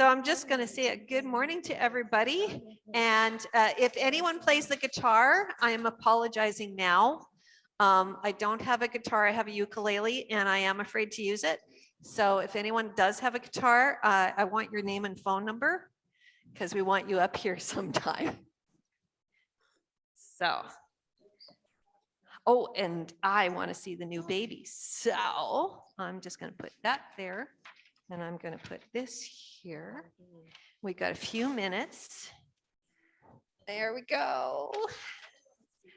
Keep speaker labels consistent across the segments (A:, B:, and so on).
A: So I'm just going to say a good morning to everybody. And uh, if anyone plays the guitar, I am apologizing now. Um, I don't have a guitar, I have a ukulele and I am afraid to use it. So if anyone does have a guitar, uh, I want your name and phone number because we want you up here sometime. So. Oh, and I want to see the new baby. So I'm just going to put that there. And I'm going to put this here. We got a few minutes. There we go.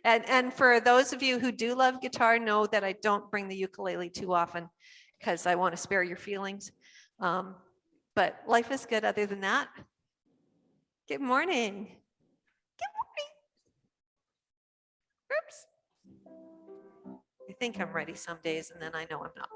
A: And, and for those of you who do love guitar, know that I don't bring the ukulele too often because I want to spare your feelings. Um, but life is good other than that. Good morning. Good morning. Oops. I think I'm ready some days and then I know I'm not.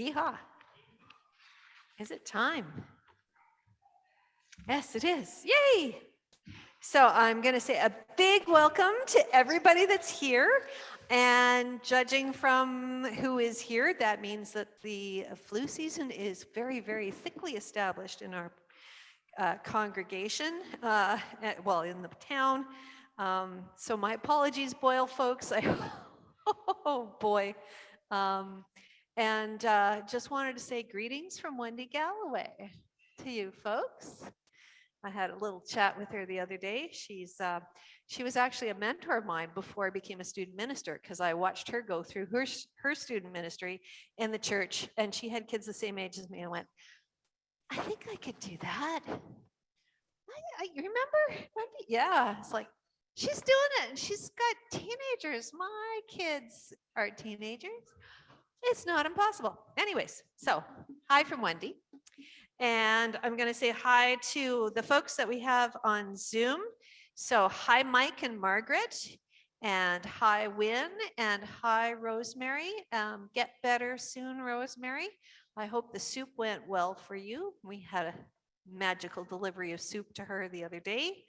A: Yeehaw. Is it time? Yes, it is. Yay. So I'm going to say a big welcome to everybody that's here. And judging from who is here, that means that the flu season is very, very thickly established in our uh, congregation, uh, at, well, in the town. Um, so my apologies, Boyle folks. I Oh, boy. Um, and uh, just wanted to say greetings from Wendy Galloway to you folks. I had a little chat with her the other day. She's uh, she was actually a mentor of mine before I became a student minister because I watched her go through her her student ministry in the church, and she had kids the same age as me. I went, I think I could do that. I, I remember? Yeah, it's like she's doing it, and she's got teenagers. My kids are teenagers. It's not impossible. Anyways, so hi from Wendy. And I'm going to say hi to the folks that we have on Zoom. So hi, Mike and Margaret, and hi, Win, and hi, Rosemary. Um, get better soon, Rosemary. I hope the soup went well for you. We had a magical delivery of soup to her the other day.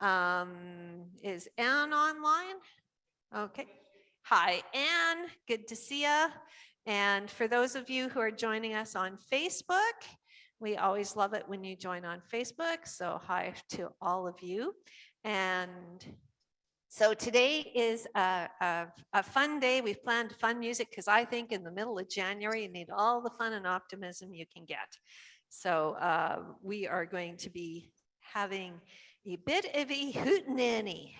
A: Um, is Anne online? Okay. Hi, Anne. Good to see you. And for those of you who are joining us on Facebook, we always love it when you join on Facebook. So hi to all of you. And so today is a, a, a fun day. We've planned fun music because I think in the middle of January, you need all the fun and optimism you can get. So uh, we are going to be having a bit of a hootenanny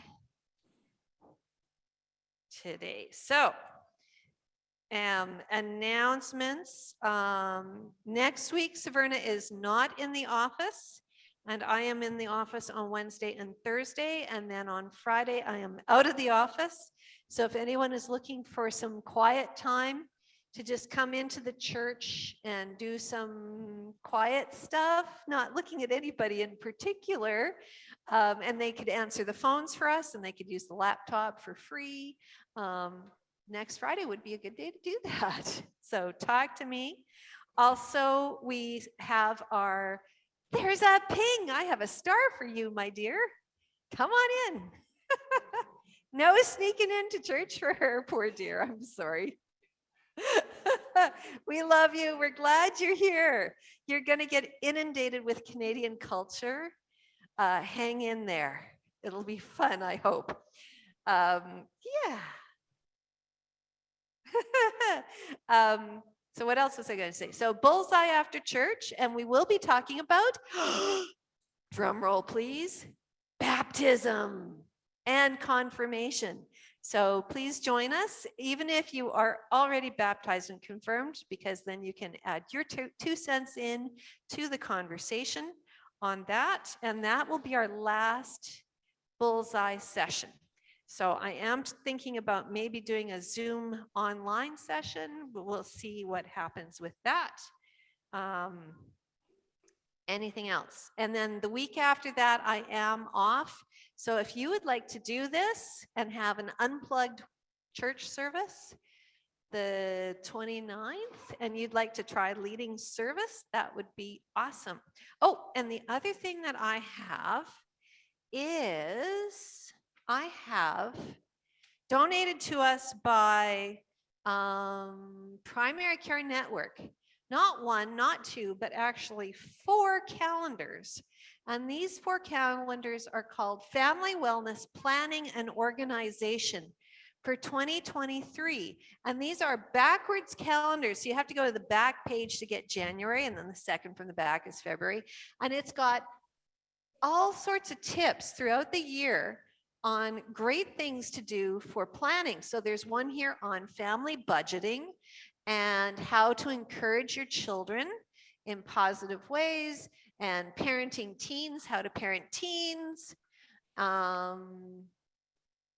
A: today. So um, announcements. Um, next week, Saverna is not in the office. And I am in the office on Wednesday and Thursday. And then on Friday, I am out of the office. So if anyone is looking for some quiet time to just come into the church and do some quiet stuff, not looking at anybody in particular, um, and they could answer the phones for us and they could use the laptop for free. Um, next Friday would be a good day to do that. So talk to me. Also, we have our, there's a ping. I have a star for you, my dear. Come on in. no sneaking into church for her, poor dear. I'm sorry. we love you. We're glad you're here. You're going to get inundated with Canadian culture. Uh, hang in there. It'll be fun, I hope. Um, yeah. um, so what else was I going to say? So bullseye after church, and we will be talking about, drum roll please, baptism and confirmation. So please join us, even if you are already baptized and confirmed, because then you can add your two, two cents in to the conversation on that. And that will be our last bullseye session. So I am thinking about maybe doing a Zoom online session. but We'll see what happens with that. Um, anything else? And then the week after that, I am off. So if you would like to do this and have an unplugged church service, the 29th, and you'd like to try leading service, that would be awesome. Oh, and the other thing that I have is I have donated to us by um, Primary Care Network. Not one, not two, but actually four calendars. And these four calendars are called Family Wellness Planning and Organization for 2023. And these are backwards calendars. So you have to go to the back page to get January, and then the second from the back is February. And it's got all sorts of tips throughout the year on great things to do for planning. So there's one here on family budgeting and how to encourage your children in positive ways and parenting teens, how to parent teens. Um,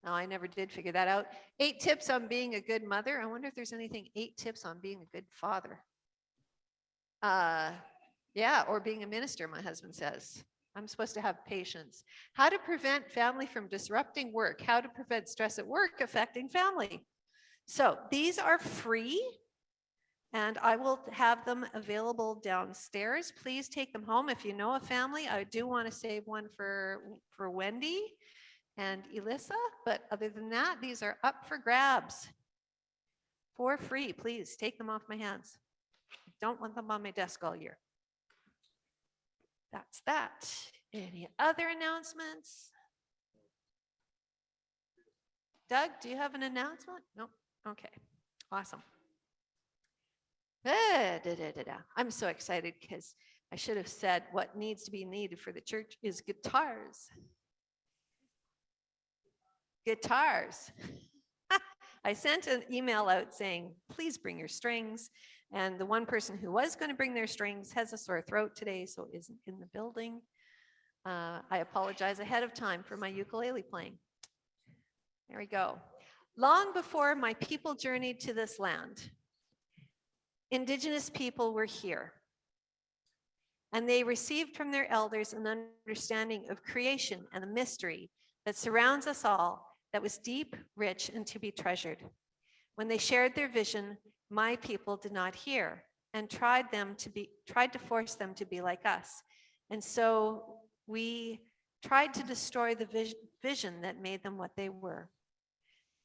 A: no, I never did figure that out. Eight tips on being a good mother. I wonder if there's anything, eight tips on being a good father. Uh, yeah, or being a minister, my husband says. I'm supposed to have patience. How to prevent family from disrupting work. How to prevent stress at work affecting family. So these are free and I will have them available downstairs. Please take them home. If you know a family, I do want to save one for, for Wendy and Elissa, but other than that, these are up for grabs for free. Please take them off my hands. Don't want them on my desk all year. That's that. Any other announcements? Doug, do you have an announcement? Nope. Okay, awesome. Da, da, da. I'm so excited because I should have said what needs to be needed for the church is guitars. Guitars. I sent an email out saying, please bring your strings. And the one person who was going to bring their strings has a sore throat today, so isn't in the building. Uh, I apologize ahead of time for my ukulele playing. There we go. Long before my people journeyed to this land, indigenous people were here. And they received from their elders an understanding of creation and the mystery that surrounds us all that was deep, rich, and to be treasured. When they shared their vision, my people did not hear and tried them to be tried to force them to be like us. And so we tried to destroy the vision that made them what they were.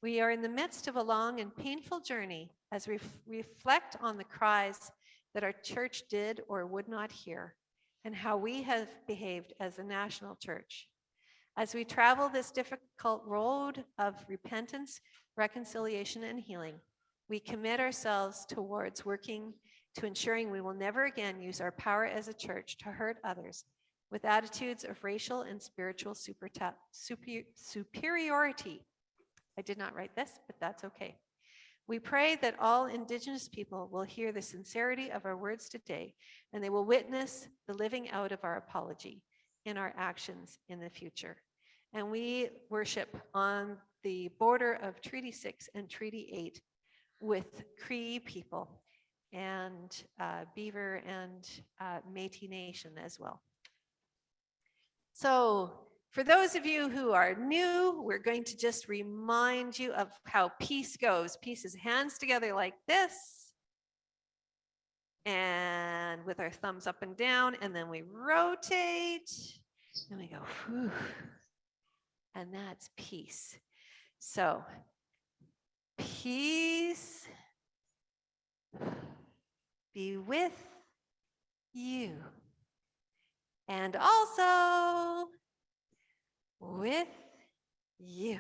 A: We are in the midst of a long and painful journey as we reflect on the cries that our church did or would not hear and how we have behaved as a national church. As we travel this difficult road of repentance, reconciliation, and healing, we commit ourselves towards working to ensuring we will never again use our power as a church to hurt others with attitudes of racial and spiritual super superiority. I did not write this, but that's okay. We pray that all Indigenous people will hear the sincerity of our words today and they will witness the living out of our apology in our actions in the future. And we worship on the border of Treaty 6 and Treaty 8 with Cree people and uh, Beaver and uh, Métis Nation as well. So for those of you who are new, we're going to just remind you of how peace goes. Peace is hands together like this. And with our thumbs up and down, and then we rotate, and we go, whew, and that's peace. So peace be with you and also with you.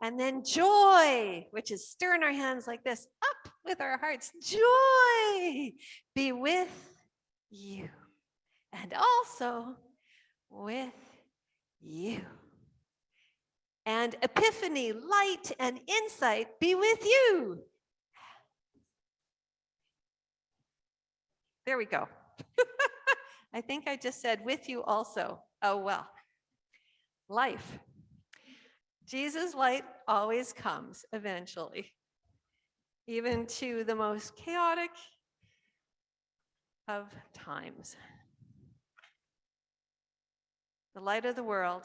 A: And then joy, which is stirring our hands like this, up with our hearts. Joy be with you and also with you. And epiphany, light, and insight be with you. There we go. I think I just said with you also. Oh, well. Life. Jesus' light always comes eventually, even to the most chaotic of times. The light of the world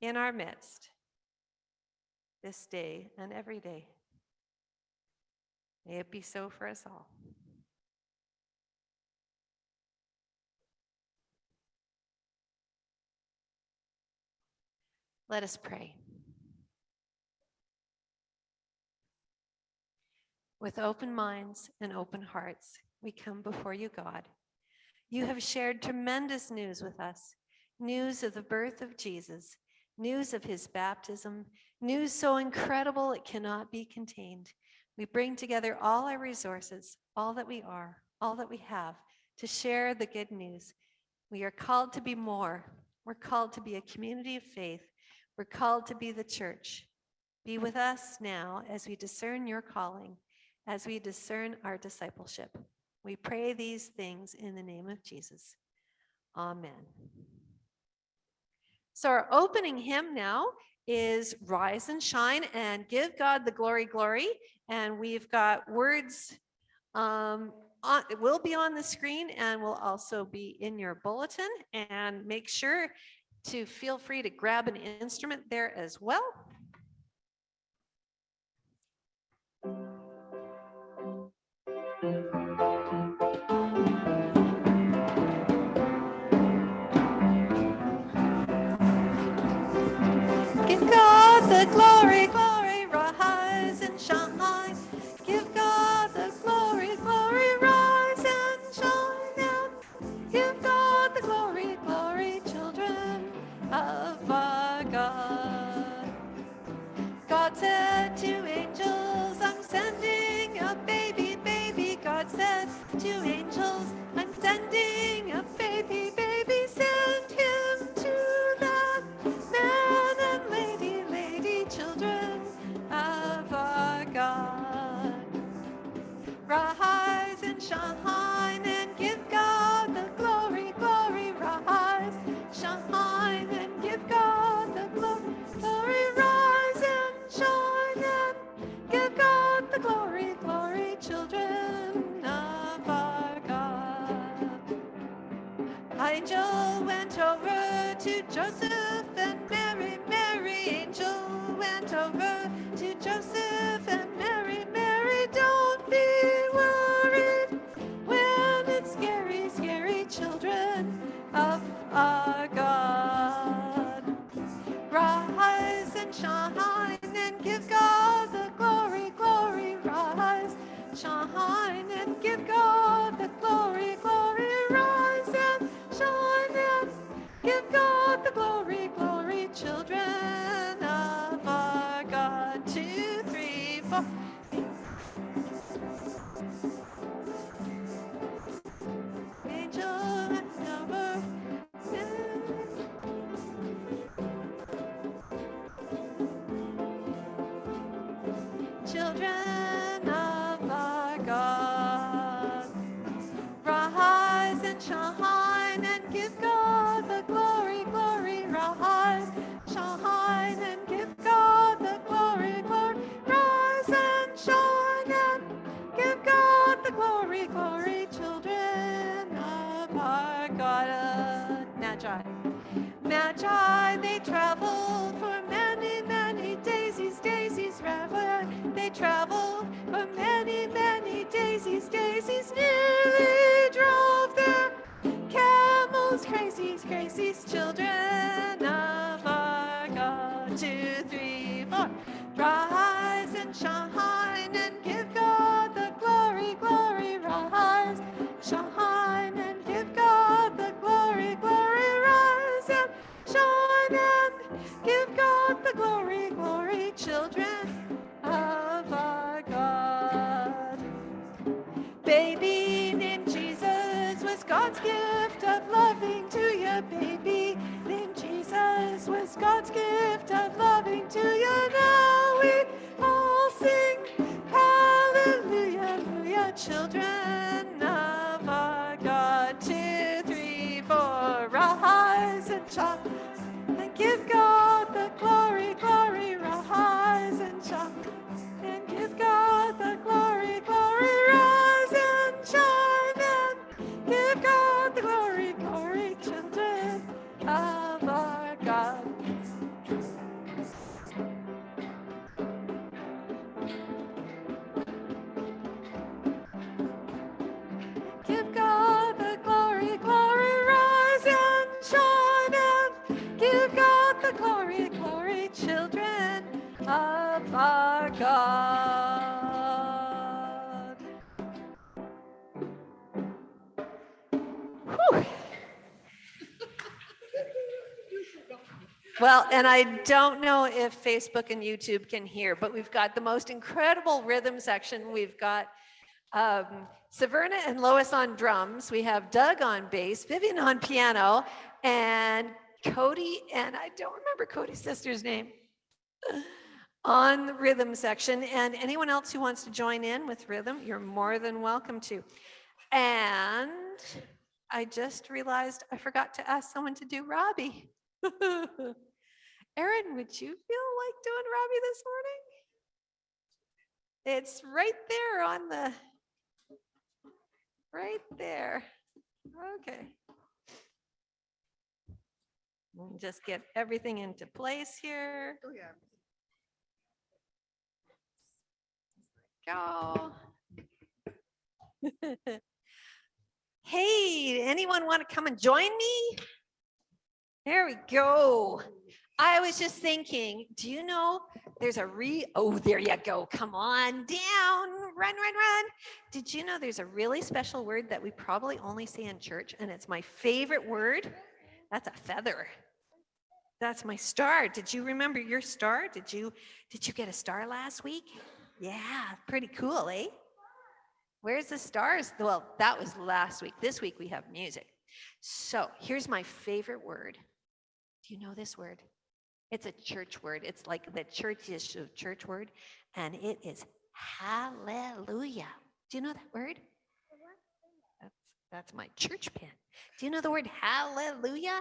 A: in our midst this day and every day. May it be so for us all. Let us pray. With open minds and open hearts, we come before you, God. You have shared tremendous news with us, news of the birth of Jesus, news of his baptism, news so incredible it cannot be contained. We bring together all our resources, all that we are, all that we have, to share the good news. We are called to be more. We're called to be a community of faith we're called to be the church. Be with us now as we discern your calling, as we discern our discipleship. We pray these things in the name of Jesus. Amen. So our opening hymn now is Rise and Shine and Give God the Glory, Glory. And we've got words, um, on, it will be on the screen and will also be in your bulletin. And make sure to feel free to grab an instrument there as well. The glory, glory, rise and shine. Over to Joseph and Mary, Mary. Angel went over to Joseph and Mary, Mary. Don't be worried when it's scary, scary children of our God. Rise and shine and give God the glory, glory, rise. Shine and give God Magi, they traveled for many, many daisies, daisies, rather. They traveled for many, many daisies, daisies, nearly Well, and I don't know if Facebook and YouTube can hear, but we've got the most incredible rhythm section. We've got um, Severna and Lois on drums. We have Doug on bass, Vivian on piano, and Cody, and I don't remember Cody's sister's name, on the rhythm section. And anyone else who wants to join in with rhythm, you're more than welcome to. And I just realized I forgot to ask someone to do Robbie. Erin, would you feel like doing Robbie this morning? It's right there on the, right there. Okay. We'll Just get everything into place here.
B: Oh, yeah.
A: Go. Hey, anyone want to come and join me? There we go. I was just thinking, do you know there's a re, oh, there you go. Come on down, run, run, run. Did you know there's a really special word that we probably only say in church and it's my favorite word? That's a feather. That's my star. Did you remember your star? Did you, did you get a star last week? Yeah, pretty cool, eh? Where's the stars? Well, that was last week. This week we have music. So here's my favorite word. Do you know this word? It's a church word. It's like the churchish church word, and it is hallelujah. Do you know that word? That's that's my church pen. Do you know the word hallelujah?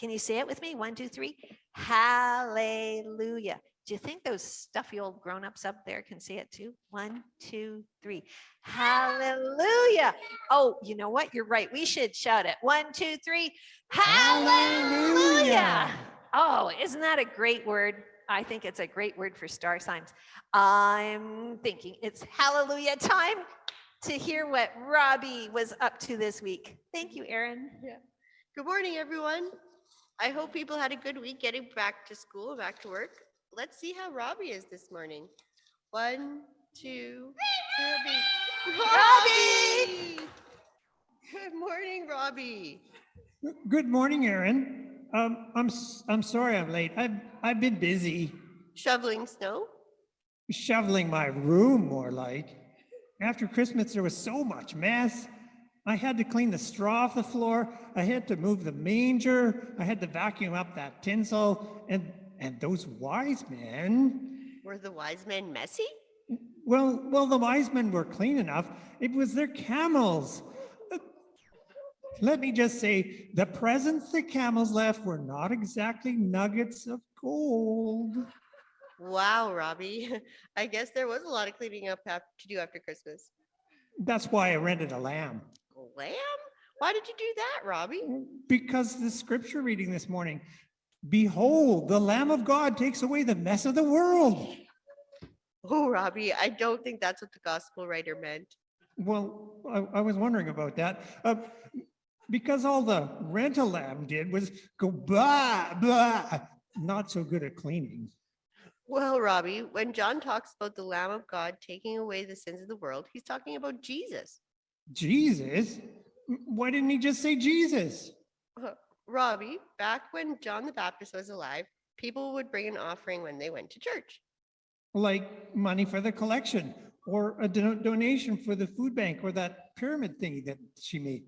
A: Can you say it with me? One, two, three. Hallelujah. Do you think those stuffy old grown-ups up there can say it too? One, two, three. Hallelujah. Oh, you know what? You're right. We should shout it. One, two, three. Hallelujah.
B: Hallelujah.
A: Oh, isn't that a great word? I think it's a great word for star signs. I'm thinking it's hallelujah time to hear what Robbie was up to this week. Thank you, Erin.
C: Good morning, everyone. I hope people had a good week getting back to school, back to work. Let's see how Robbie is this morning. One, two, three, two, Robbie.
A: Robbie!
C: Good morning, Robbie.
B: Good morning, Aaron. Um, I'm, I'm sorry I'm late. I've, I've been busy
C: Shoveling snow?
B: shoveling my room more like. After Christmas, there was so much mess. I had to clean the straw off the floor. I had to move the manger. I had to vacuum up that tinsel and, and those wise men.
C: Were the wise men messy?
B: Well, well, the wise men were clean enough. It was their camels. Let me just say, the presents the camels left were not exactly nuggets of gold.
C: Wow, Robbie. I guess there was a lot of cleaning up to do after Christmas.
B: That's why I rented a lamb.
C: Lamb? Why did you do that, Robbie?
B: Because the scripture reading this morning, behold, the Lamb of God takes away the mess of the world.
C: Oh, Robbie, I don't think that's what the gospel writer meant.
B: Well, I, I was wondering about that. Uh, because all the rental lamb did was go blah, blah, not so good at cleaning.
C: Well, Robbie, when John talks about the Lamb of God taking away the sins of the world, he's talking about Jesus.
B: Jesus? Why didn't he just say Jesus?
C: Uh, Robbie, back when John the Baptist was alive, people would bring an offering when they went to church.
B: Like money for the collection or a do- donation for the food bank or that pyramid thingy that she made.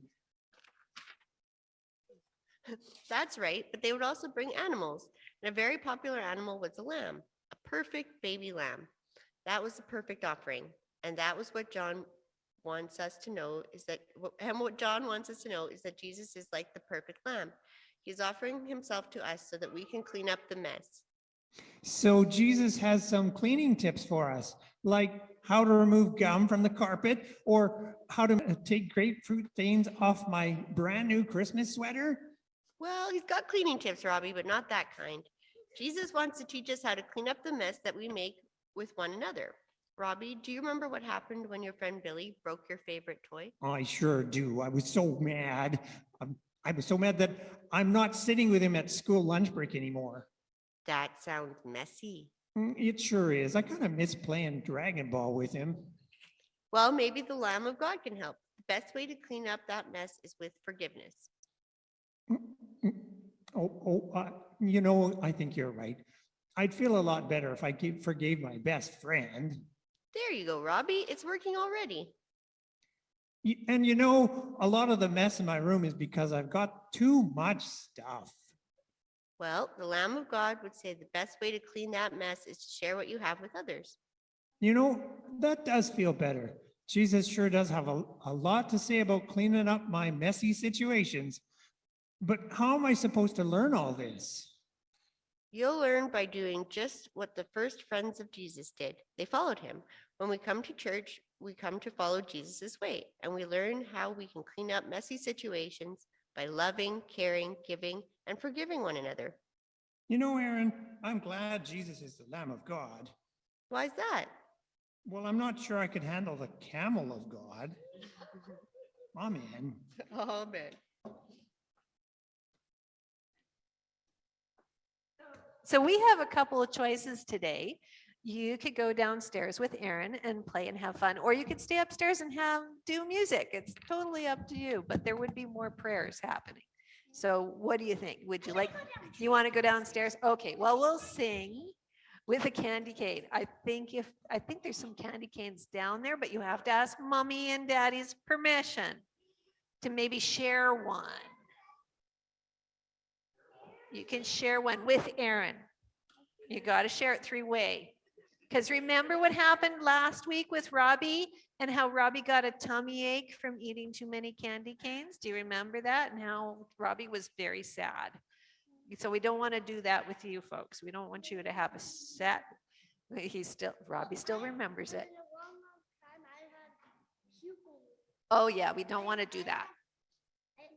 C: That's right, but they would also bring animals. And a very popular animal was a lamb, a perfect baby lamb. That was the perfect offering. And that was what John wants us to know is that, and what John wants us to know is that Jesus is like the perfect lamb. He's offering himself to us so that we can clean up the mess.
B: So Jesus has some cleaning tips for us, like how to remove gum from the carpet or how to take grapefruit stains off my brand new Christmas sweater.
C: Well, he's got cleaning tips, Robbie, but not that kind. Jesus wants to teach us how to clean up the mess that we make with one another. Robbie, do you remember what happened when your friend Billy broke your favorite toy?
B: I sure do. I was so mad. Um, I was so mad that I'm not sitting with him at school lunch break anymore.
C: That sounds messy.
B: Mm, It sure is. I kind of miss playing Dragon Ball with him.
C: Well, maybe the Lamb of God can help. The best way to clean up that mess is with forgiveness.
B: Oh, oh, uh, you know, I think you're right. I'd feel a lot better if I gave, forgave my best friend.
C: There you go, Robbie. It's working already.
B: And you know, a lot of the mess in my room is because I've got too much stuff.
C: Well, the Lamb of God would say the best way to clean that mess is to share what you have with others.
B: You know, that does feel better. Jesus sure does have a, a lot to say about cleaning up my messy situations. But how am I supposed to learn all this?
C: You'll learn by doing just what the first friends of Jesus did. They followed him. When we come to church, we come to follow Jesus's way, and we learn how we can clean up messy situations by loving, caring, giving, and forgiving one another.
B: You know, Aaron, I'm glad Jesus is the Lamb of God.
C: Why is that?
B: Well, I'm not sure I could handle the camel of God. Amen.
C: Amen.
A: So we have a couple of choices today. You could go downstairs with Erin and play and have fun, or you could stay upstairs and have, do music. It's totally up to you, but there would be more prayers happening. So what do you think? Would you like, you want to go downstairs? Okay, well, we'll sing with a candy cane. I think if, I think there's some candy canes down there, but you have to ask mommy and daddy's permission to maybe share one. You can share one with Aaron. You got to share it three-way. Because remember what happened last week with Robbie and how Robbie got a tummy ache from eating too many candy canes? Do you remember that? And how Robbie was very sad. So we don't want to do that with you folks. We don't want you to have a set. He's still, Robbie still remembers it. Oh, yeah, we don't want to do that.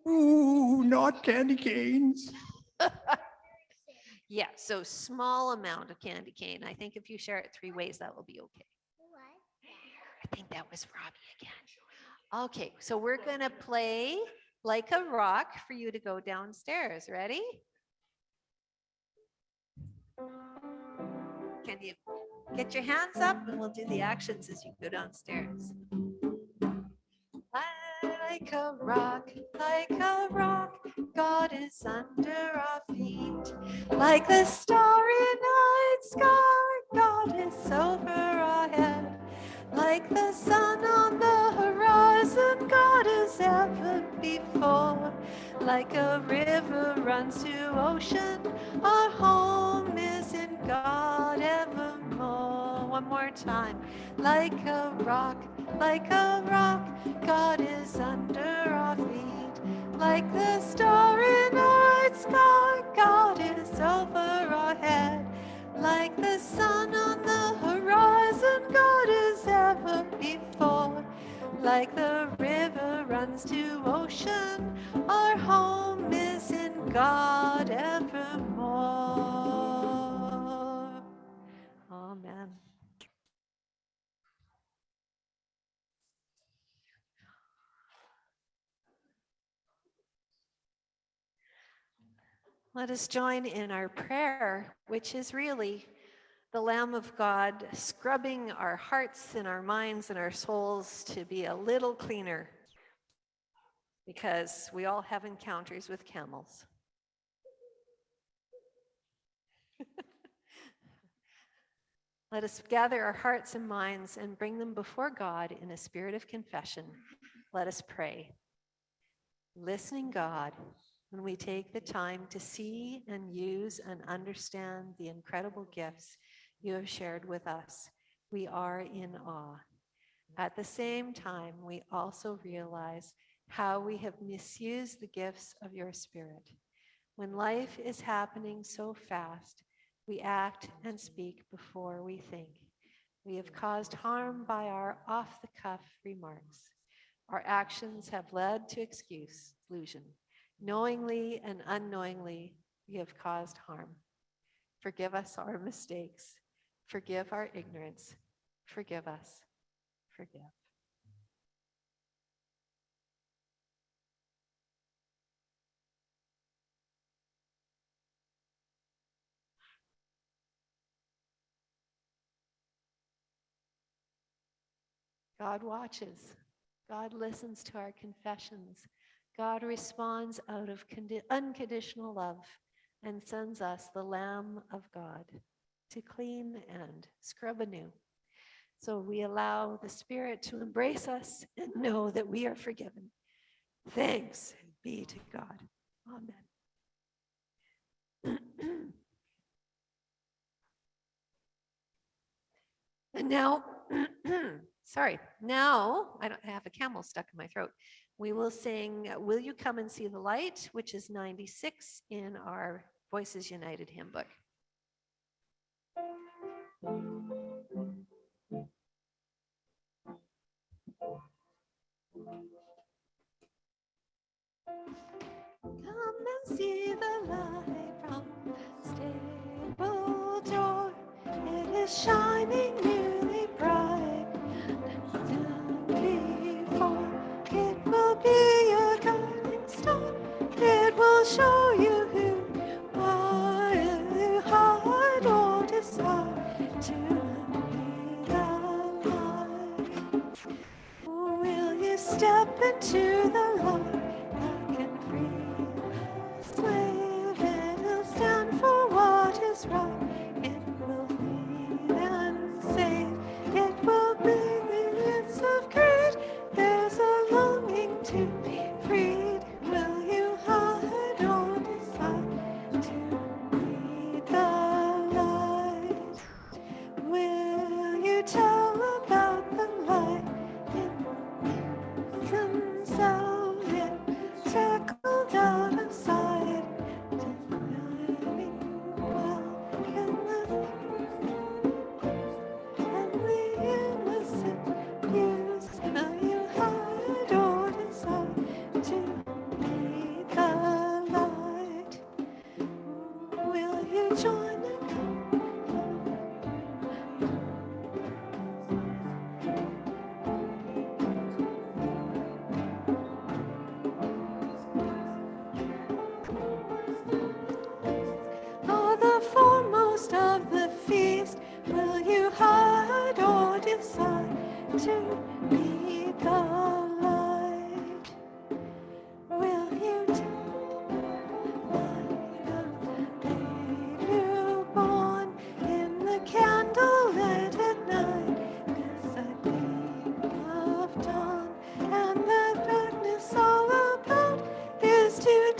B: Ooh, not candy canes.
A: Yeah, so small amount of candy cane. I think if you share it three ways, that will be okay. I think that was Robbie again. Okay, so we're gonna play like a rock for you to go downstairs. Ready? Can you get your hands up and we'll do the actions as you go downstairs. Like a rock, like a rock, God is under our feet. Like the starry night sky, God is over our head. Like the sun on the horizon, God is ever before. Like a river runs to ocean, our home is in God. One more time. Like a rock, like a rock, God is under our feet. Like the star starry night sky, God is over our head. Like the sun on the horizon, God is ever before. Like the river runs to ocean, our home is in God evermore. Let us join in our prayer, which is really the Lamb of God scrubbing our hearts and our minds and our souls to be a little cleaner because we all have encounters with camels. Let us gather our hearts and minds and bring them before God in a spirit of confession. Let us pray. Listening God, when we take the time to see and use and understand the incredible gifts you have shared with us, we are in awe. At the same time, we also realize how we have misused the gifts of your Spirit. When life is happening so fast, we act and speak before we think. We have caused harm by our off the cuff remarks. Our actions have led to excuse, illusion. Knowingly and unknowingly, we have caused harm. Forgive us our mistakes. Forgive our ignorance. Forgive us. Forgive. God watches. God listens to our confessions. God responds out of unconditional love and sends us the Lamb of God to clean and scrub anew. So we allow the Spirit to embrace us and know that we are forgiven. Thanks be to God. Amen. and now, sorry, now I don't I have a camel stuck in my throat. We will sing Will You Come and See the Light, which is 96 in our Voices United hymn book. Come and see the light from the stable door. It is shining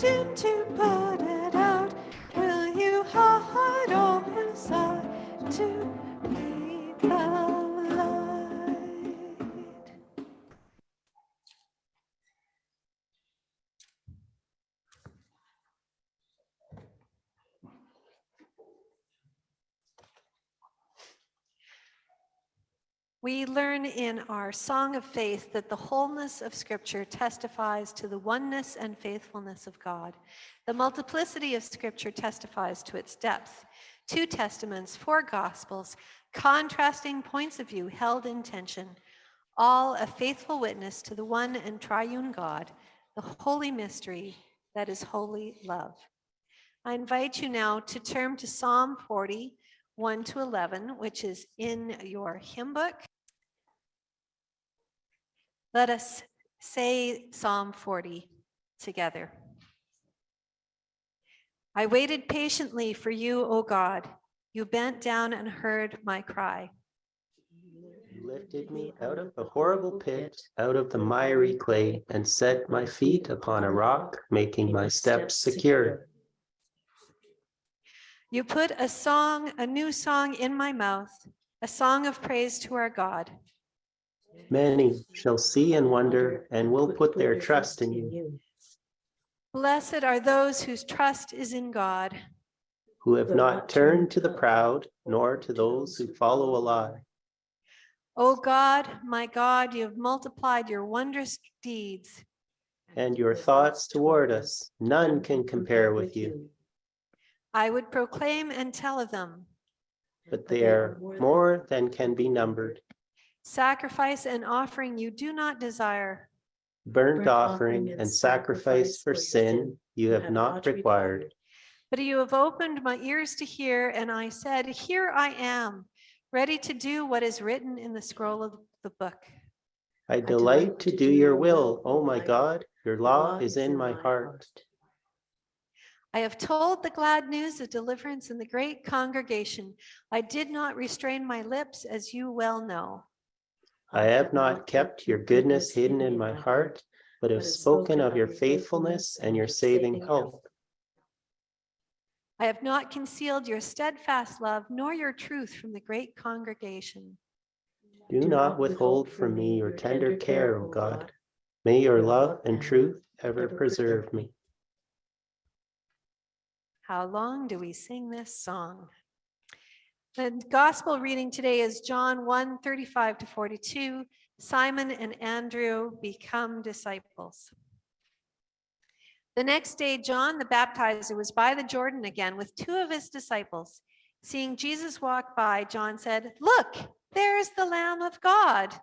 A: is too We learn in our Song of Faith that the wholeness of Scripture testifies to the oneness and faithfulness of God. The multiplicity of Scripture testifies to its depth. Two testaments, four gospels, contrasting points of view held in tension, all a faithful witness to the one and triune God, the holy mystery that is holy love. I invite you now to turn to Psalm 40, 1 to 11, which is in your hymn book. Let us say Psalm 40 together. I waited patiently for you, O God. You bent down and heard my cry.
D: You lifted me out of the horrible pit, out of the miry clay, and set my feet upon a rock, making my steps secure.
A: You put a song, a new song in my mouth, a song of praise to our God.
D: Many shall see and wonder and will put their trust in you,
A: Blessed are those whose trust is in God.
D: who have not turned to the proud, nor to those who follow a lie.
A: O God, my God, you have multiplied your wondrous deeds.
D: And your thoughts toward us, none can compare with you,
A: I would proclaim and tell of them.
D: but they are more than can be numbered.
A: Sacrifice and offering you do not desire.
D: Burnt offering and sacrifice for sin you have not required.
A: But you have opened my ears to hear, and I said, Here I am, ready to do what is written in the scroll of the book.
D: I delight to do your will, O my God, your law is in my heart.
A: I have told the glad news of deliverance in the great congregation. I did not restrain my lips, as you well know.
D: I have not kept your goodness hidden in my heart, but have spoken of your faithfulness and your saving help.
A: I have not concealed your steadfast love nor your truth from the great congregation.
D: Do not withhold from me your tender care, O God. May your love and truth ever preserve me.
A: How long do we sing this song? The gospel reading today is John 1 35 to 42. Simon and Andrew become disciples. The next day, John the baptizer was by the Jordan again with two of his disciples. Seeing Jesus walk by, John said, Look, there's the Lamb of God.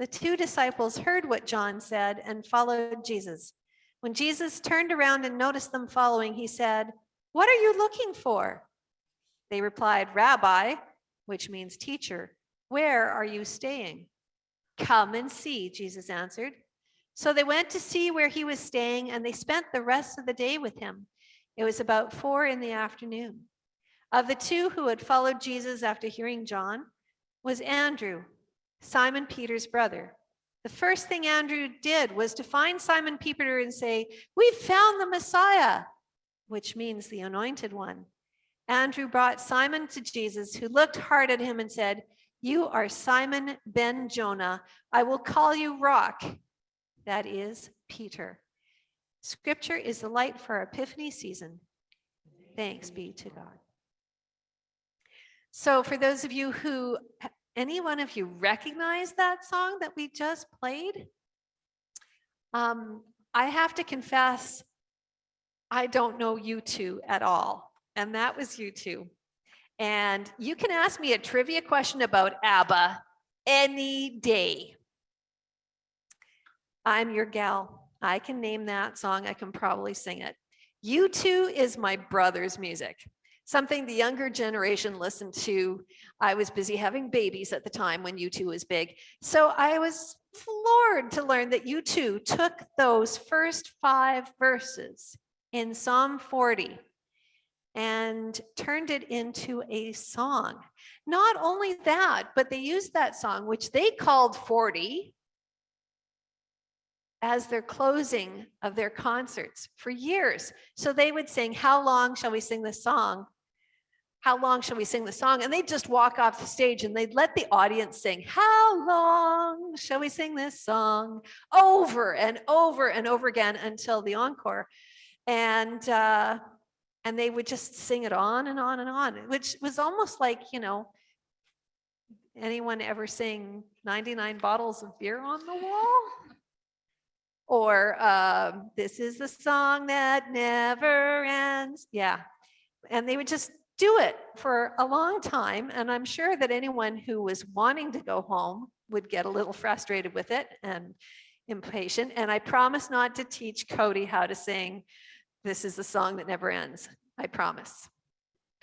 A: The two disciples heard what John said and followed Jesus. When Jesus turned around and noticed them following, he said, What are you looking for? They replied, Rabbi, which means teacher, where are you staying? Come and see, Jesus answered. So they went to see where he was staying, and they spent the rest of the day with him. It was about four in the afternoon. Of the two who had followed Jesus after hearing John was Andrew, Simon Peter's brother. The first thing Andrew did was to find Simon Peter and say, We've found the Messiah, which means the anointed one. Andrew brought Simon to Jesus, who looked hard at him and said, You are Simon ben Jonah. I will call you Rock. That is Peter. Scripture is the light for our Epiphany season. Thanks be to God. So, for those of you who, any one of you recognize that song that we just played? Um, I have to confess, I don't know U2 at all. And that was U2. And you can ask me a trivia question about ABBA any day. I'm your gal. I can name that song. I can probably sing it. U2 is my brother's music. something the younger generation listened to. I was busy having babies at the time when U2 was big. So I was floored to learn that U2 took those first five verses in Psalm 40 and turned it into a song. Not only that, but they used that song, which they called 40, as their closing of their concerts for years. So they would sing, How long shall we sing this song? How long shall we sing the song? And they'd just walk off the stage and they'd let the audience sing, How long shall we sing this song? Over and over and over again until the encore. And uh, and they would just sing it on and on and on, which was almost like, you know, anyone ever sing 99 bottles of beer on the wall? Or um, this is the song that never ends. Yeah. And they would just do it for a long time. And I'm sure that anyone who was wanting to go home would get a little frustrated with it and impatient. And I promise not to teach Cody how to sing this is the song that never ends. I promise.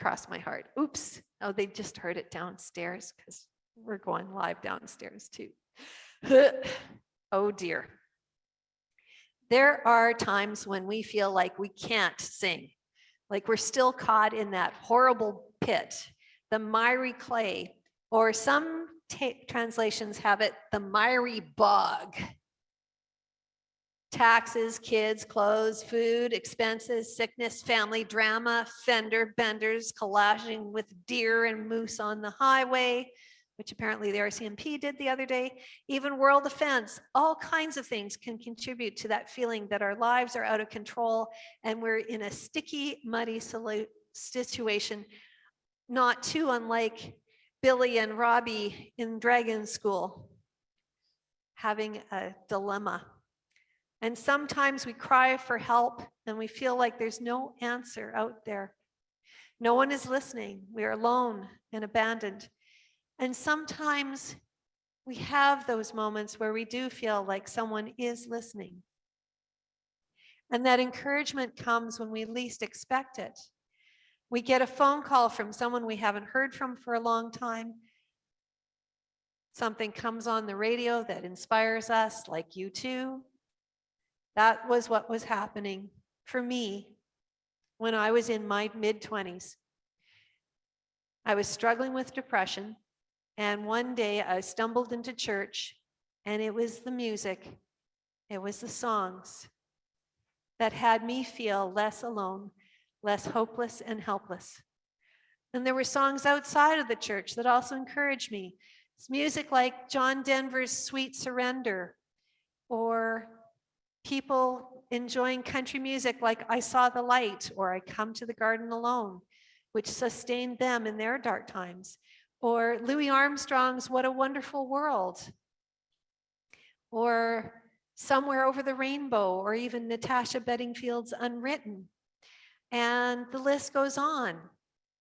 A: Cross my heart. Oops. Oh, they just heard it downstairs because we're going live downstairs too. oh dear. There are times when we feel like we can't sing, like we're still caught in that horrible pit, the miry clay, or some translations have it, the miry bog taxes, kids, clothes, food, expenses, sickness, family drama, fender benders, collaging with deer and moose on the highway, which apparently the RCMP did the other day, even world offense, all kinds of things can contribute to that feeling that our lives are out of control and we're in a sticky, muddy situation, not too unlike Billy and Robbie in Dragon School, having a dilemma. And sometimes we cry for help and we feel like there's no answer out there. No one is listening. We are alone and abandoned. And sometimes we have those moments where we do feel like someone is listening. And that encouragement comes when we least expect it. We get a phone call from someone we haven't heard from for a long time. Something comes on the radio that inspires us, like U2. That was what was happening for me when I was in my mid 20s. I was struggling with depression. And one day I stumbled into church and it was the music, it was the songs that had me feel less alone, less hopeless and helpless. And there were songs outside of the church that also encouraged me. It's music like John Denver's Sweet Surrender or people enjoying country music like I Saw the Light or I Come to the Garden Alone, which sustained them in their dark times. Or Louis Armstrong's What a Wonderful World. Or Somewhere Over the Rainbow, or even Natasha Bedingfield's Unwritten. And the list goes on.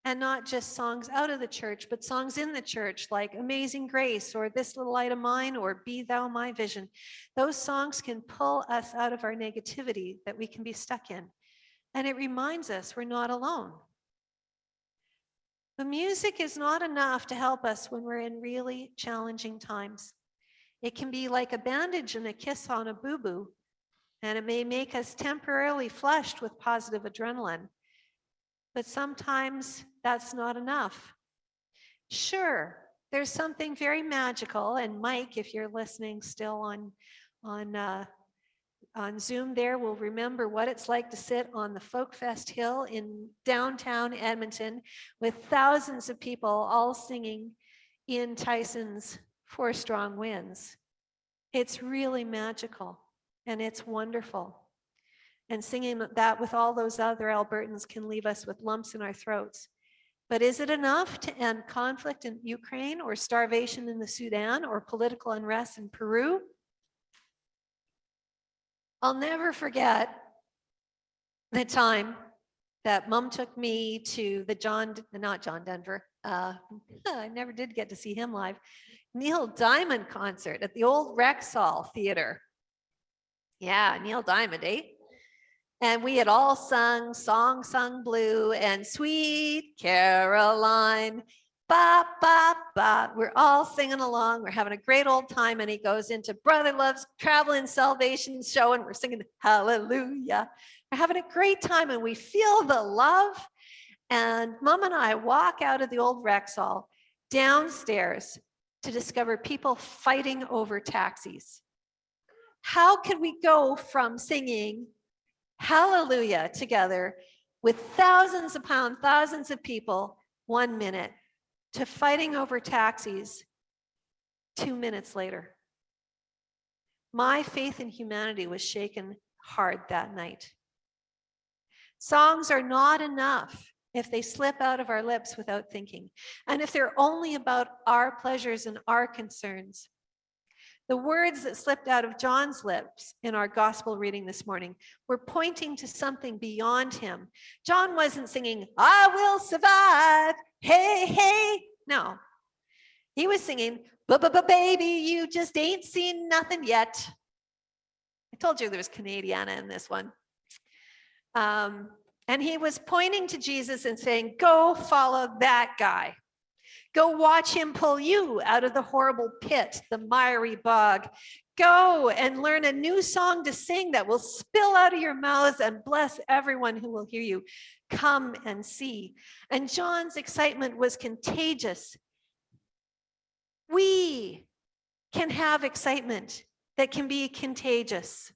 A: And not just songs out of the church, but songs in the church like Amazing Grace or This Little Light of Mine or Be Thou My Vision. Those songs can pull us out of our negativity that we can be stuck in. And it reminds us we're not alone. The music is not enough to help us when we're in really challenging times. It can be like a bandage and a kiss on a boo boo, and it may make us temporarily flushed with positive adrenaline. But sometimes that's not enough. Sure, there's something very magical, and Mike, if you're listening still on on uh, on Zoom there will remember what it's like to sit on the Folk Fest Hill in downtown Edmonton with thousands of people all singing Ian Tyson's Four Strong Winds. It's really magical and it's wonderful. And singing that with all those other Albertans can leave us with lumps in our throats. But is it enough to end conflict in Ukraine or starvation in the Sudan or political unrest in Peru? I'll never forget the time that mom took me to the John, not John Denver. Uh, I never did get to see him live. Neil Diamond concert at the old Rexall Theater. Yeah, Neil Diamond, eh? And we had all sung Song Sung Blue and Sweet Caroline. Ba, ba, ba. We're all singing along. We're having a great old time. And he goes into Brother Love's Traveling Salvation Show and we're singing Hallelujah. We're having a great time and we feel the love. And mom and I walk out of the old Rexall downstairs to discover people fighting over taxis. How could we go from singing hallelujah together with thousands upon thousands of people, one minute, to fighting over taxis two minutes later? My faith in humanity was shaken hard that night. Songs are not enough if they slip out of our lips without thinking, and if they're only about our pleasures and our concerns. The words that slipped out of John's lips in our gospel reading this morning were pointing to something beyond him. John wasn't singing, I will survive, hey, hey. No, he was singing, baby, you just ain't seen nothing yet. I told you there was Canadiana in this one. Um, and he was pointing to Jesus and saying, go follow that guy. Go watch him pull you out of the horrible pit, the miry bog. Go and learn a new song to sing that will spill out of your mouths and bless everyone who will hear you. Come and see. And John's excitement was contagious. We can have excitement that can be contagious.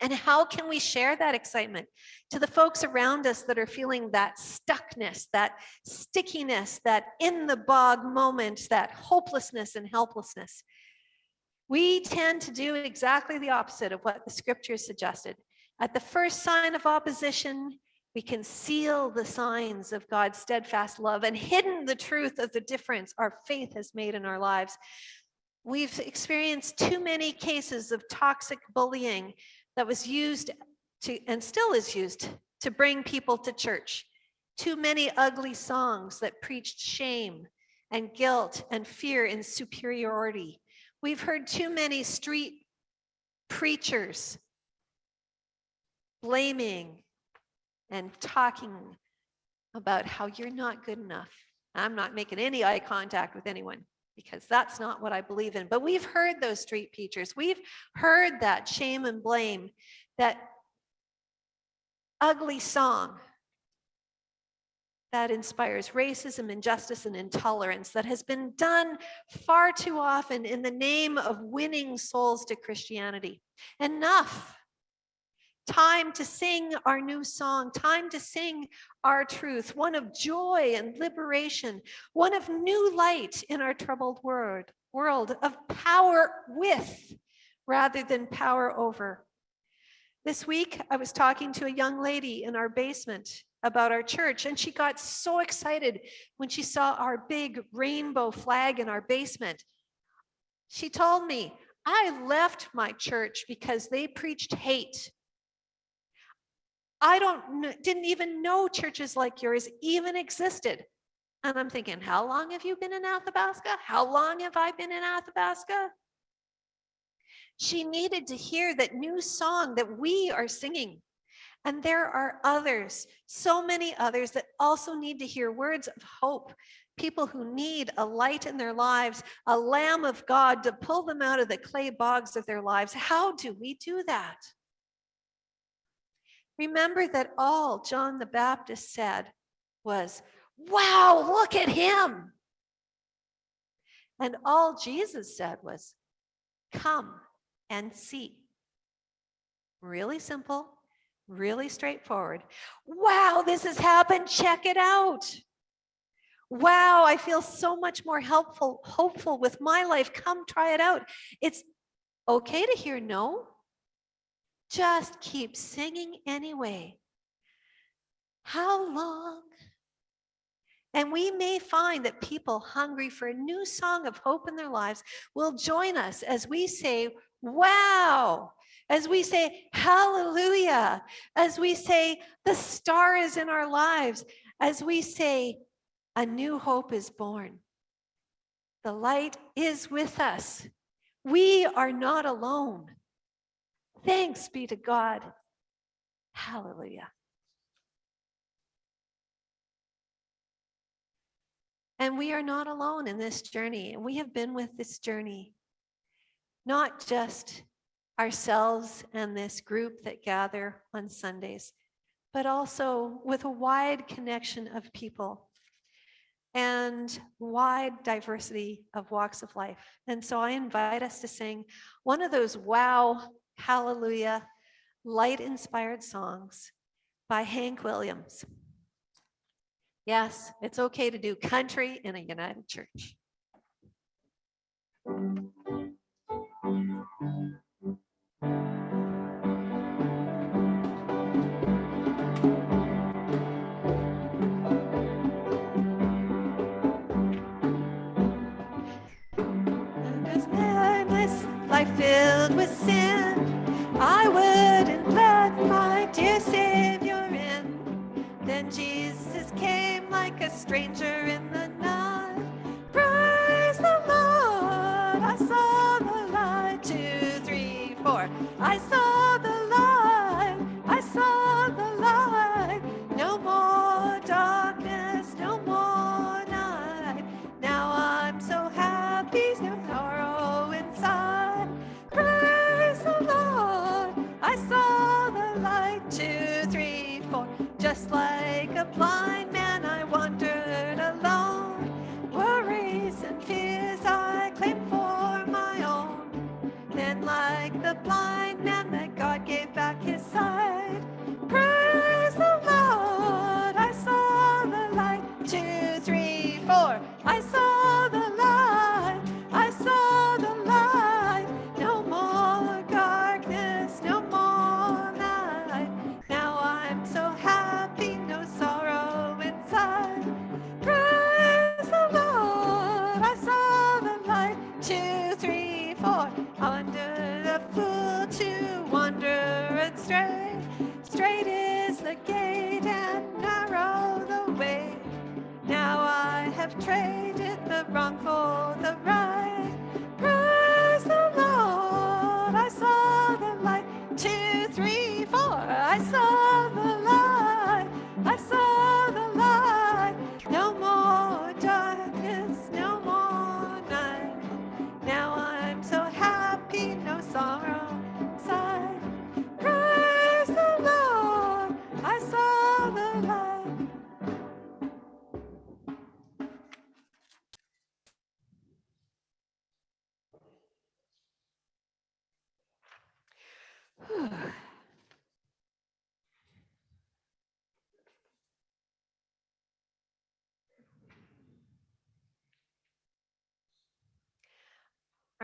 A: And how can we share that excitement to the folks around us that are feeling that stuckness, that stickiness, that in the bog moment, that hopelessness and helplessness? We tend to do exactly the opposite of what the scriptures suggested. At the first sign of opposition, we conceal the signs of God's steadfast love and hidden the truth of the difference our faith has made in our lives. We've experienced too many cases of toxic bullying that was used to, and still is used to bring people to church. Too many ugly songs that preached shame and guilt and fear and superiority. We've heard too many street preachers blaming and talking about how you're not good enough. I'm not making any eye contact with anyone because that's not what I believe in. But we've heard those street preachers. We've heard that shame and blame, that ugly song that inspires racism, injustice, and intolerance that has been done far too often in the name of winning souls to Christianity. Enough. Time to sing our new song, time to sing our truth, one of joy and liberation, one of new light in our troubled world, world of power with rather than power over. This week, I was talking to a young lady in our basement about our church, and she got so excited when she saw our big rainbow flag in our basement. She told me, I left my church because they preached hate I don't didn't even know churches like yours even existed. And I'm thinking, how long have you been in Athabasca? How long have I been in Athabasca? She needed to hear that new song that we are singing. And there are others, so many others that also need to hear words of hope. People who need a light in their lives, a lamb of God to pull them out of the clay bogs of their lives. How do we do that? Remember that all John the Baptist said was, wow, look at him. And all Jesus said was, come and see. Really simple, really straightforward. Wow, this has happened. Check it out. Wow, I feel so much more helpful, hopeful with my life. Come try it out. It's okay to hear no. Just keep singing anyway. How long? And we may find that people hungry for a new song of hope in their lives will join us as we say, wow, as we say, hallelujah, as we say, the star is in our lives, as we say, a new hope is born. The light is with us. We are not alone. Thanks be to God. Hallelujah. And we are not alone in this journey. And we have been with this journey, not just ourselves and this group that gather on Sundays, but also with a wide connection of people and wide diversity of walks of life. And so I invite us to sing one of those wow, hallelujah, light inspired songs by Hank Williams. Yes, it's okay to do country in a united church. Life filled with Jesus came like a stranger in the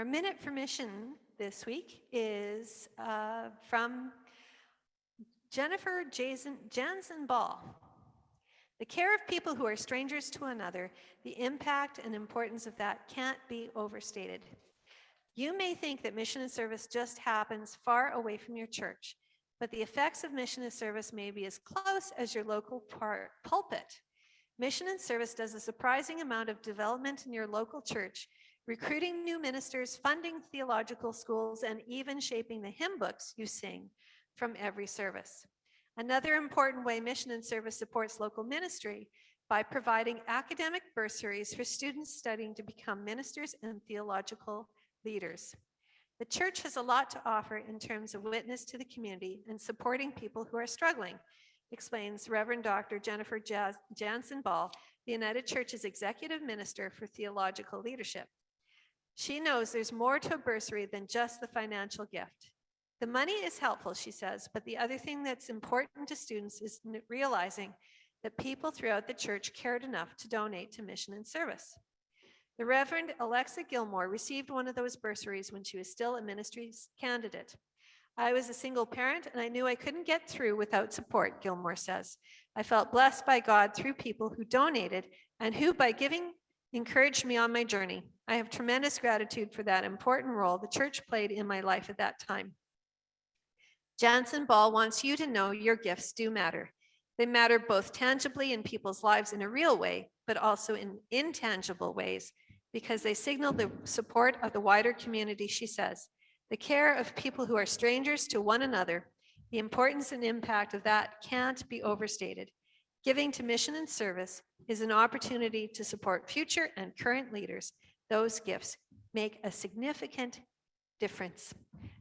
A: Our minute for mission this week is uh, from Jennifer Jason, Jansen Ball. The care of people who are strangers to another, the impact and importance of that can't be overstated. You may think that mission and service just happens far away from your church, but the effects of mission and service may be as close as your local pulpit. Mission and service does a surprising amount of development in your local church, recruiting new ministers, funding theological schools, and even shaping the hymn books you sing from every service. Another important way mission and service supports local ministry by providing academic bursaries for students studying to become ministers and theological leaders. The church has a lot to offer in terms of witness to the community and supporting people who are struggling, explains Reverend Dr. Jennifer Jansen Ball, the United Church's executive minister for theological leadership. She knows there's more to a bursary than just the financial gift. The money is helpful, she says, but the other thing that's important to students is realizing that people throughout the church cared enough to donate to mission and service. The Reverend Alexa Gilmore received one of those bursaries when she was still a ministry's candidate. I was a single parent and I knew I couldn't get through without support, Gilmore says. I felt blessed by God through people who donated and who, by giving, encouraged me on my journey. I have tremendous gratitude for that important role the church played in my life at that time. Jansen Ball wants you to know your gifts do matter. They matter both tangibly in people's lives in a real way, but also in intangible ways because they signal the support of the wider community, she says, the care of people who are strangers to one another, The importance and impact of that can't be overstated. Giving to mission and service is an opportunity to support future and current leaders. Those gifts make a significant difference.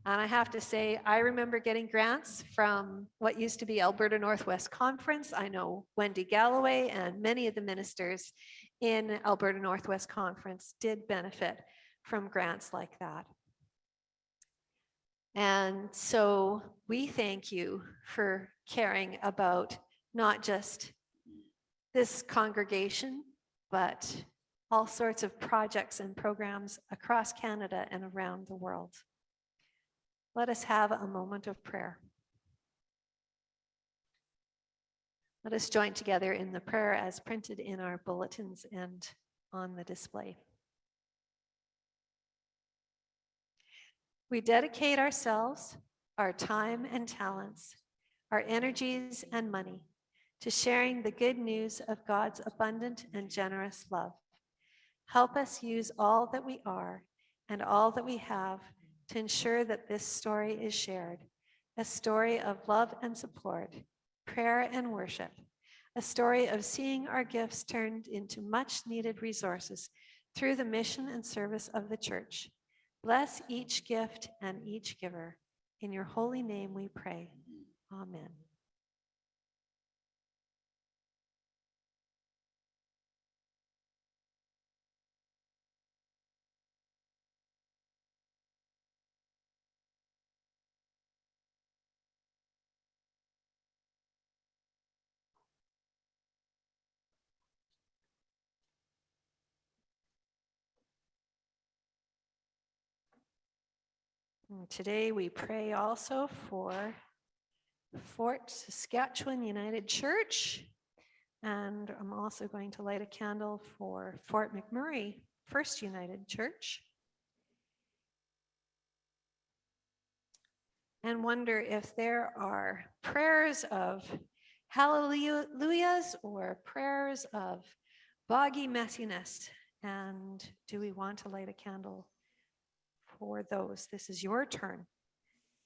A: And I have to say, I remember getting grants from what used to be Alberta Northwest Conference. I know Wendy Galloway and many of the ministers in Alberta Northwest Conference did benefit from grants like that. And so we thank you for caring about not just this congregation, but all sorts of projects and programs across Canada and around the world. Let us have a moment of prayer. Let us join together in the prayer as printed in our bulletins and on the display. We dedicate ourselves, our time and talents, our energies and money to sharing the good news of God's abundant and generous love. Help us use all that we are and all that we have to ensure that this story is shared, a story of love and support, prayer and worship, a story of seeing our gifts turned into much needed resources through the mission and service of the church. Bless each gift and each giver. In your holy name we pray. Amen. Today, we pray also for Fort Saskatchewan United Church. And I'm also going to light a candle for Fort McMurray First United Church. And wonder if there are prayers of hallelujahs or prayers of boggy messiness. And do we want to light a candle for those. This is your turn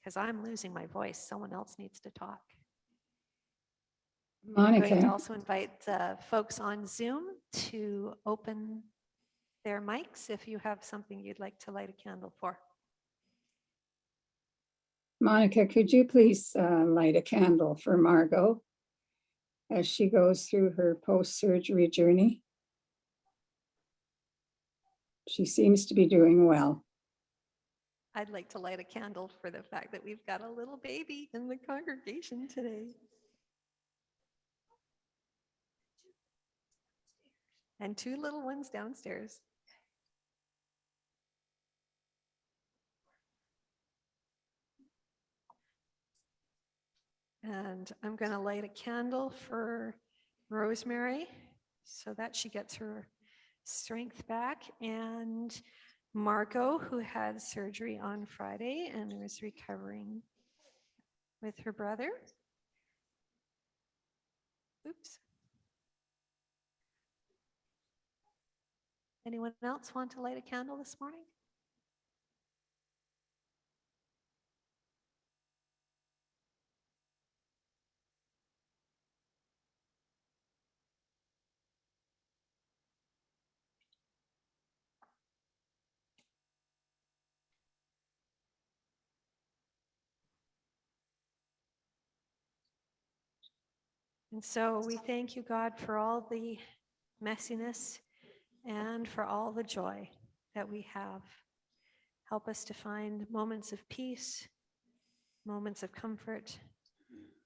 A: because I'm losing my voice. Someone else needs to talk. I'm going to
E: Monica,
A: also invite the folks on Zoom to open their mics if you have something you'd like to light a candle for.
E: Monica, could you please uh, light a candle for Margot as she goes through her post-surgery journey? She seems to be doing well.
A: I'd like to light a candle for the fact that we've got a little baby in the congregation today. And two little ones downstairs. And I'm going to light a candle for Rosemary so that she gets her strength back. And Margot, who had surgery on Friday and is recovering with her brother. Oops. Anyone else want to light a candle this morning? And so we thank you, God, for all the messiness and for all the joy that we have. Help us to find moments of peace, moments of comfort,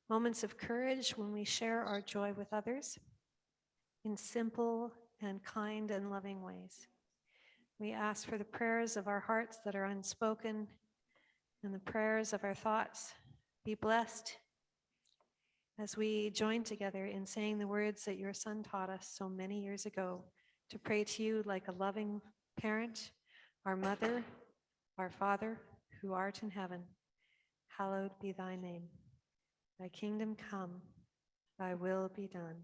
A: moments of courage when we share our joy with others in simple and kind and loving ways. We ask for the prayers of our hearts that are unspoken and the prayers of our thoughts. Be blessed as we join together in saying the words that your son taught us so many years ago to pray to you like a loving parent, our mother, our father who art in heaven. Hallowed be thy name. Thy kingdom come, thy will be done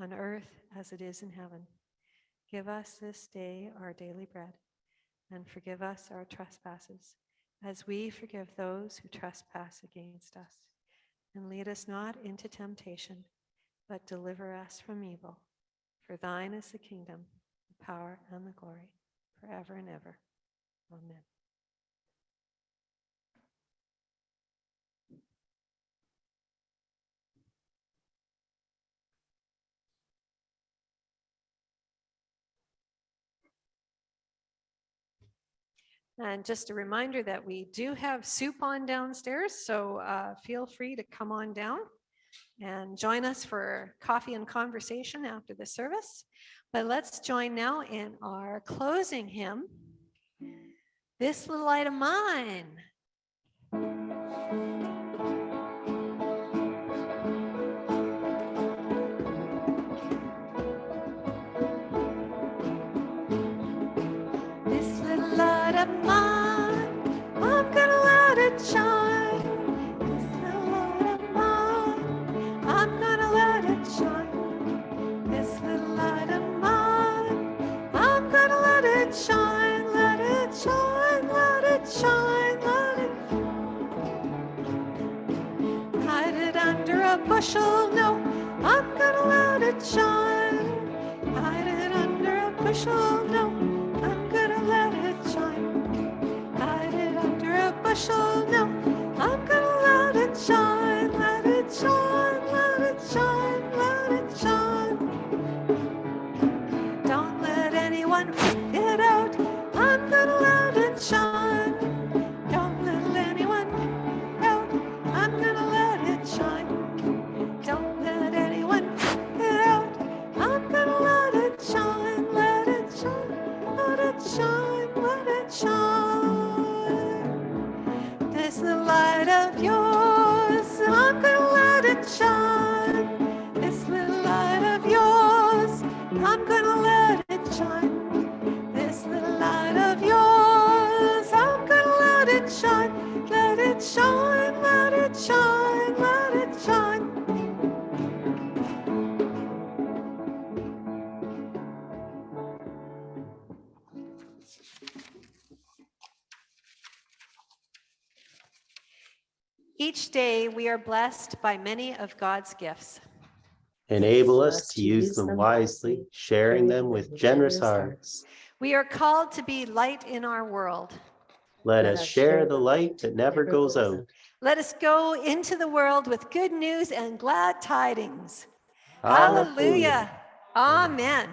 A: on earth as it is in heaven. Give us this day our daily bread and forgive us our trespasses as we forgive those who trespass against us and lead us not into temptation, but deliver us from evil. For thine is the kingdom, the power, and the glory, forever and ever. Amen. And just a reminder that we do have soup on downstairs, so uh, feel free to come on down and join us for coffee and conversation after the service. But let's join now in our closing hymn, This Little Light of Mine. A bushel, no, I'm gonna let it shine. Hide it under a bushel, no, I'm gonna let it shine. Hide it under a bushel, no, I'm gonna let it shine, day, we are blessed by many of God's gifts.
D: Enable us to use them wisely, sharing them with generous hearts.
A: We are called to be light in our world.
D: Let us share the light that never goes out.
A: Let us go into the world with good news and glad tidings. Hallelujah. Amen.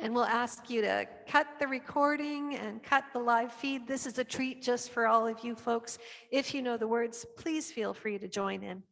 A: And we'll ask you to cut the recording and cut the live feed. This is a treat just for all of you folks. If you know the words, please feel free to join in.